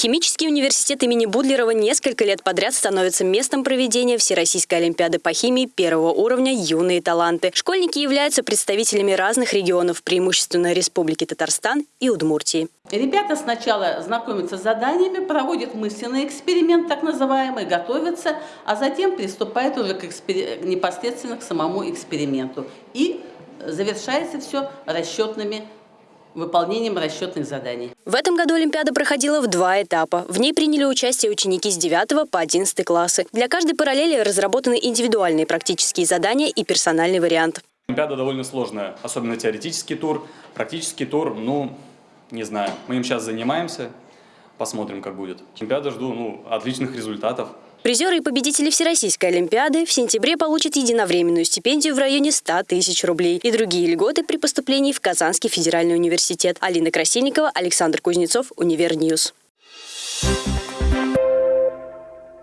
Химический университет имени Будлерова несколько лет подряд становится местом проведения Всероссийской олимпиады по химии первого уровня «Юные таланты». Школьники являются представителями разных регионов, преимущественно Республики Татарстан и Удмуртии. Ребята сначала знакомятся с заданиями, проводят мысленный эксперимент, так называемый, готовятся, а затем приступают уже к экспер... непосредственно к самому эксперименту. И завершается все расчетными выполнением расчетных заданий. В этом году Олимпиада проходила в два этапа. В ней приняли участие ученики с 9 по 11 классы. Для каждой параллели разработаны индивидуальные практические задания и персональный вариант. Олимпиада довольно сложная, особенно теоретический тур. Практический тур, ну, не знаю, мы им сейчас занимаемся, посмотрим, как будет. Олимпиада жду, ну, отличных результатов. Призеры и победители Всероссийской Олимпиады в сентябре получат единовременную стипендию в районе 100 тысяч рублей и другие льготы при поступлении в Казанский федеральный университет. Алина Красильникова, Александр Кузнецов, Univer News. Thank